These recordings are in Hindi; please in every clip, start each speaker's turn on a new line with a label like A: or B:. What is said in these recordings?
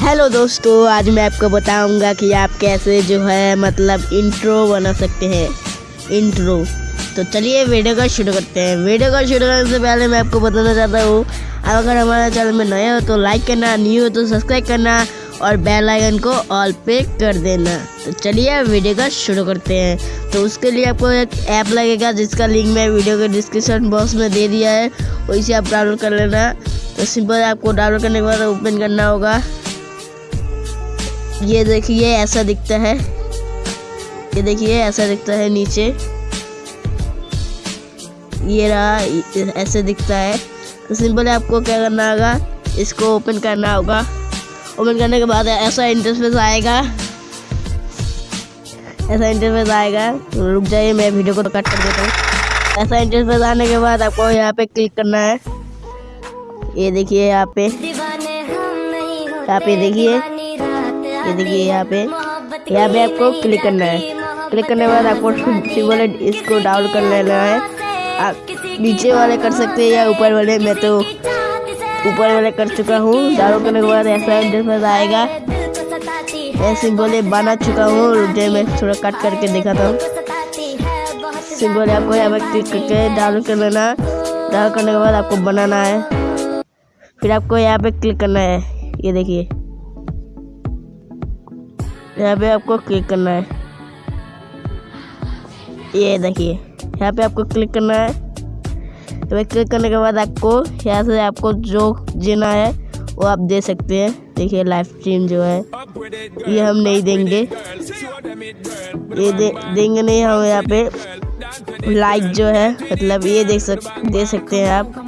A: हेलो दोस्तों, आज मैं आपको बताऊँगा कि आप कैसे जो है मतलब इंट्रो बना सकते हैं। इंट्रो तो चलिए वीडियो का शुरू करते हैं। वीडियो का शुरू करने से पहले मैं आपको बताना चाहता हूँ अब अगर हमारे चैनल में नए हो तो लाइक करना न्यू हो तो सब्सक्राइब करना और बेल आइकन को ऑल पे कर देना। तो चलिए वीडियो का शुरू करते हैं। तो उसके लिए आपको एक ऐप लगेगा, जिसका लिंक मैं वीडियो के डिस्क्रिप्शन बॉक्स में दे दिया है। वही से आप डाउनलोड कर लेना। तो सिंपल आपको डाउनलोड करने के बाद ओपन करना होगा। ये देखिए ऐसा दिखता है। ये देखिए ऐसा दिखता है नीचे। ये रहा ऐसे दिखता है। तो सिंपल आपको क्या करना होगा इसको ओपन करना होगा। ओपन करने के बाद ऐसा इंटरफेस आएगा। ऐसा इंटरफेस आएगा। तो रुक जाइए मैं वीडियो को कट कर देता हूँ। ऐसा इंटरफेस आने के बाद आपको यहाँ पे क्लिक करना है। ये देखिए यहाँ पे। यहाँ पे देखिए। ये देखिए यहाँ पे यहाँ पे आपको क्लिक करना है। क्लिक करने के बाद आपको सिंपल इसको डाउन कर लेना है। आप नीचे वाले कर सकते हैं या ऊपर वाले मैं तो ऊपर वाले कर चुका हूँ। डाउन करने के बाद ऐसा इंटरफेस आएगा। मैं सिंपल बना चुका हूँ। रुक जाए मैं थोड़ा कट करके दिखाता हूँ। सिंपल आपको यहाँ पर क्लिक करके डाउन कर लेना। डाउन करने के बाद आपको बनाना है। फिर आपको यहाँ पे क्लिक करना है। ये देखिए। यहाँ पे आपको क्लिक करना है। ये देखिए यहाँ पे आपको क्लिक करना है। तो क्लिक करने के बाद आपको यहाँ से आपको जो जीना है वो आप दे सकते हैं। देखिए लाइव स्ट्रीम जो है ये हम नहीं देंगे। ये दे, देंगे नहीं हम यहाँ पे लाइक जो है मतलब ये देख सक दे सकते हैं आप।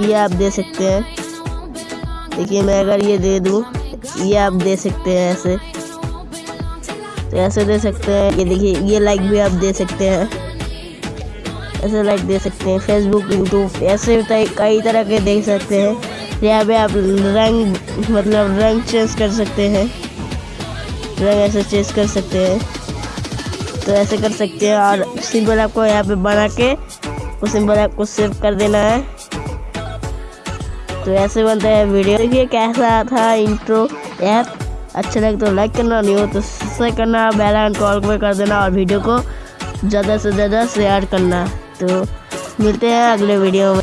A: ये आप दे सकते हैं। देखिए मैं अगर ये दे दूँ ये आप दे सकते हैं ऐसे। तो ऐसे दे सकते हैं। ये देखिए, ये लाइक भी आप दे सकते हैं। ऐसे लाइक दे सकते हैं। फेसबुक यूट्यूब ऐसे कई तरह के देख सकते हैं। यहाँ पे आप रंग मतलब रंग चेंज कर सकते हैं। रंग ऐसे चेंज कर सकते हैं। तो ऐसे कर सकते हैं और सिंपल आपको यहाँ पे बना के, वो सिंपल आपको सेव कर देना है। तो ऐसे बनता है वीडियो। देखिए कैसा था इंट्रो ऐप। अच्छा लगे तो लाइक करना, नहीं हो तो सब्सक्राइब करना बेल आइकन कॉल पे कर देना और वीडियो को ज़्यादा से ज़्यादा शेयर करना। तो मिलते हैं अगले वीडियो में।